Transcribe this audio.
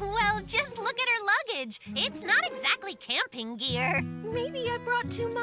Well, just look at her luggage. It's not exactly camping gear. Maybe I brought too much.